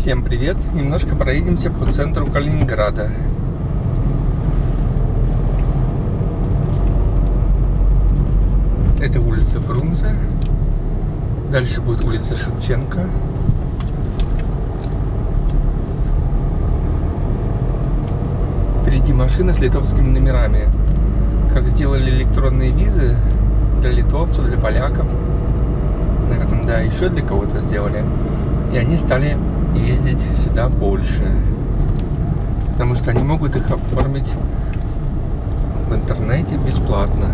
Всем привет! Немножко проедемся по центру Калининграда. Это улица Фрунзе. Дальше будет улица Шевченко. Впереди машина с литовскими номерами. Как сделали электронные визы для литовцев, для поляков. Наверное, да, еще для кого-то сделали. И они стали ездить сюда больше. Потому что они могут их оформить в интернете бесплатно.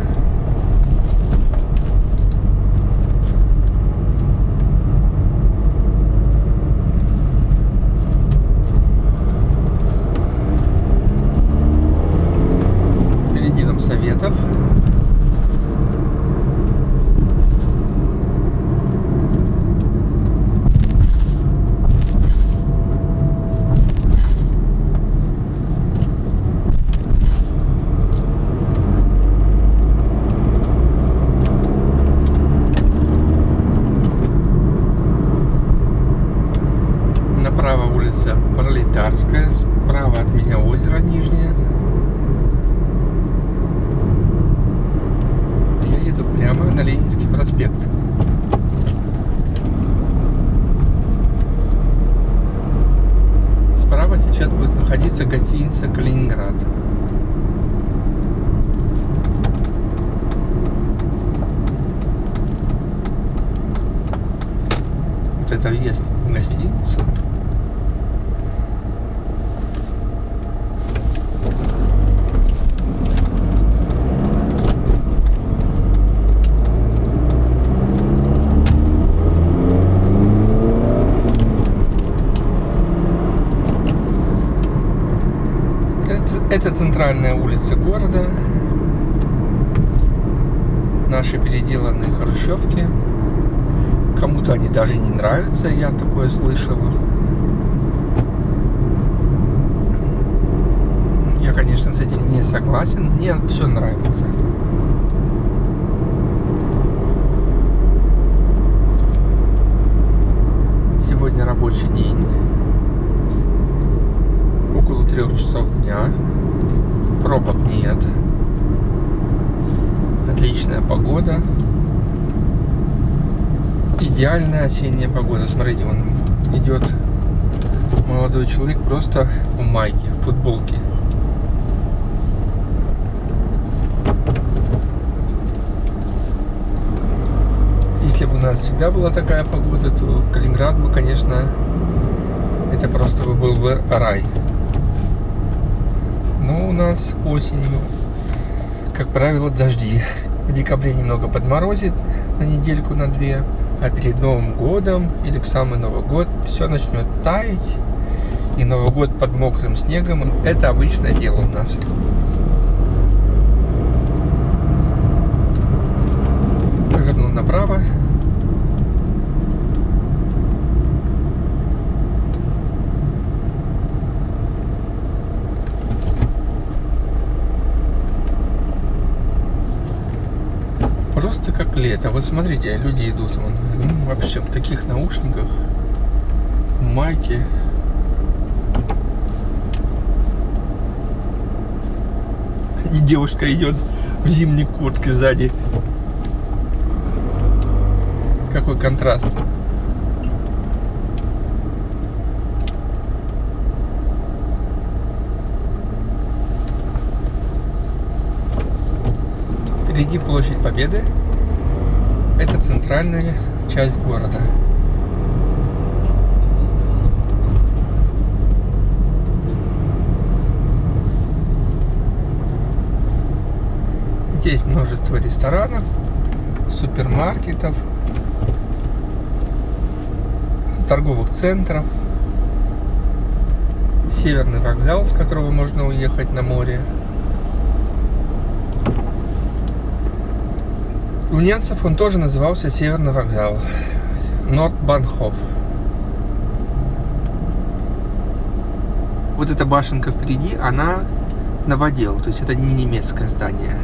Впереди нам Советов. Направо улица Пролетарская, справа от меня озеро Нижнее. Я еду прямо на Ленинский проспект. Справа сейчас будет находиться гостиница Калининград. Вот это въезд в гостиницу. Это, центральная улица города. Наши переделанные хрущевки. Кому-то они даже не нравятся, я такое слышал. Я, конечно, с этим не согласен. Мне все нравится. Сегодня рабочий день. Около трех часов дня. Пробок нет. Отличная погода. Идеальная осенняя погода. Смотрите, он идет молодой человек просто в майке, в футболке. Если бы у нас всегда была такая погода, то Калининград бы, конечно, это просто бы был бы рай. Но у нас осенью, как правило, дожди. В декабре немного подморозит на недельку, на две. А перед Новым годом или в самый Новый год все начнет таять. И Новый год под мокрым снегом. Это обычное дело у нас. Повернул направо. Как лето. Вот смотрите, люди идут вон, ну, вообще в таких наушниках, в майке. И девушка идет в зимней куртке сзади. Какой контраст. Впереди площадь Победы. Центральная часть города. Здесь множество ресторанов, супермаркетов, торговых центров, северный вокзал, с которого можно уехать на море. У немцев он тоже назывался Северный вокзал. Нордбанхоф. Вот эта башенка впереди, она новодел. То есть это не немецкое здание.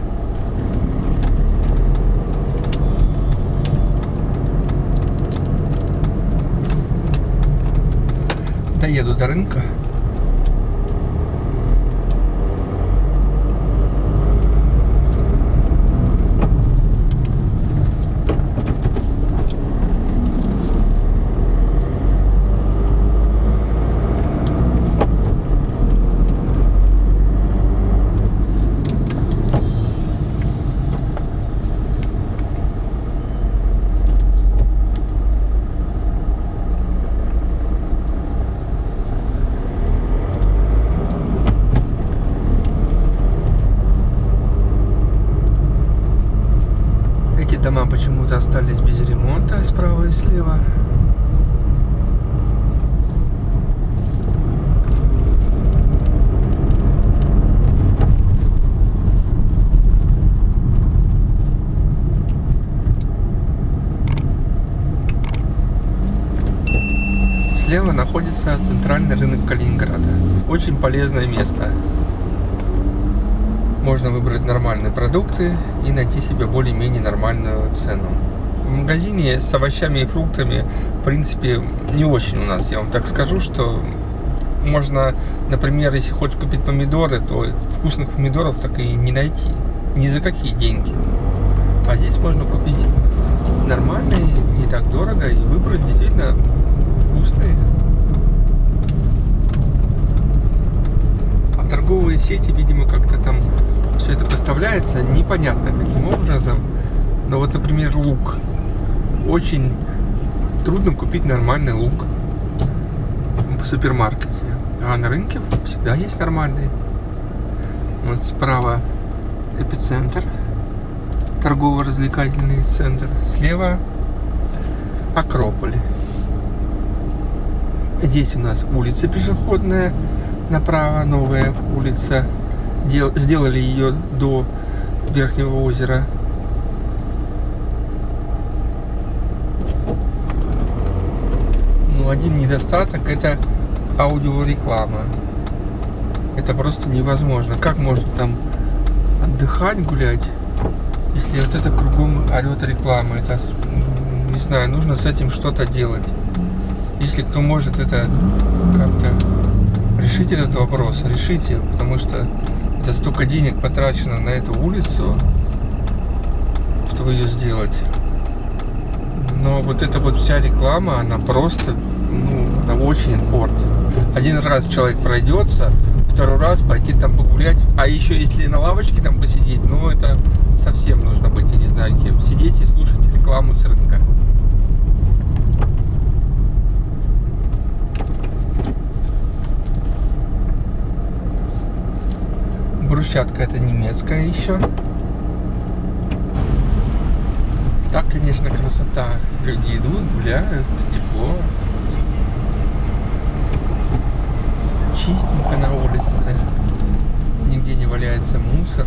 доеду до рынка. Слева. Слева находится центральный рынок Калининграда. Очень полезное место. Можно выбрать нормальные продукты и найти себе более-менее нормальную цену. Магазине с овощами и фруктами, в принципе, не очень у нас. Я вам так скажу, что можно, например, если хочешь купить помидоры, то вкусных помидоров так и не найти. Ни за какие деньги. А здесь можно купить нормальные, не так дорого и выбрать действительно вкусные. А торговые сети, видимо, как-то там все это поставляется непонятно каким образом. Но вот, например, лук. Очень трудно купить нормальный лук в супермаркете. А на рынке всегда есть нормальный. Вот справа эпицентр, торгово-развлекательный центр. Слева Акрополь. Здесь у нас улица пешеходная, направо новая улица. Дел, сделали ее до Верхнего озера. Ну, один недостаток это аудиореклама. Это просто невозможно. Как можно там отдыхать, гулять, если вот это кругом орет реклама? Это, не знаю, нужно с этим что-то делать. Если кто может это как-то решить этот вопрос, решите, потому что это столько денег потрачено на эту улицу, чтобы ее сделать. Но вот эта вот вся реклама, она просто, она очень портит. Один раз человек пройдется, второй раз пойти там погулять, а еще если на лавочке там посидеть, ну это совсем нужно быть, я не знаю кем, сидеть и слушать рекламу с рынка. Брусчатка это немецкая еще. Так, конечно, красота. Люди идут, гуляют, тепло. Чистенько на улице. Нигде не валяется мусор.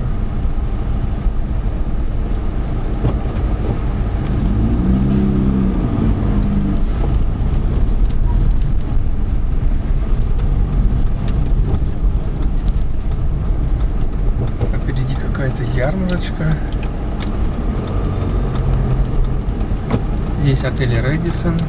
А Впереди какая-то ярмарочка. Здесь отель Редисон.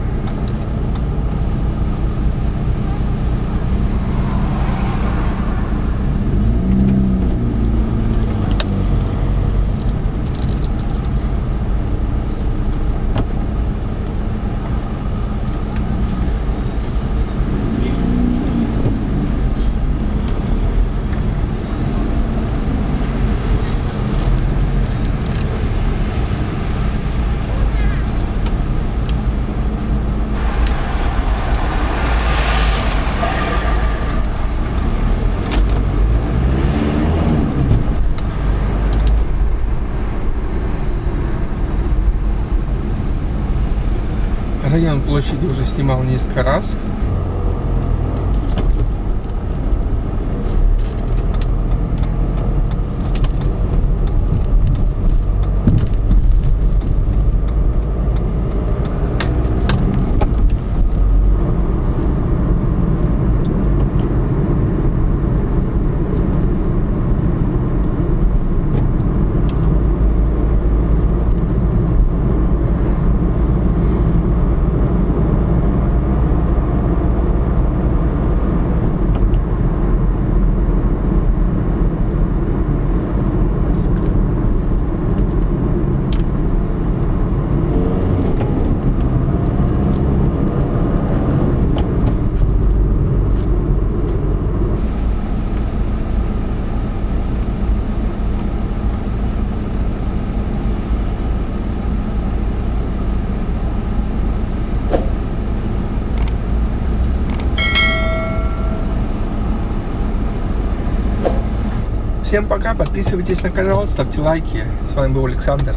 Район площади уже снимал несколько раз. Всем пока, подписывайтесь на канал, ставьте лайки. С вами был Александр.